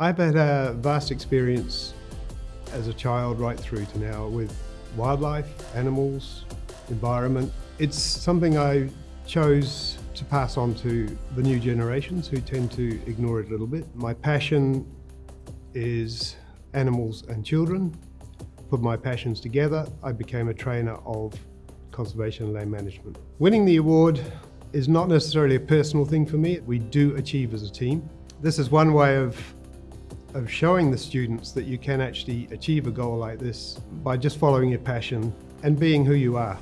I've had a vast experience as a child right through to now with wildlife, animals, environment. It's something I chose to pass on to the new generations who tend to ignore it a little bit. My passion is animals and children. Put my passions together, I became a trainer of conservation and land management. Winning the award is not necessarily a personal thing for me. We do achieve as a team. This is one way of of showing the students that you can actually achieve a goal like this by just following your passion and being who you are.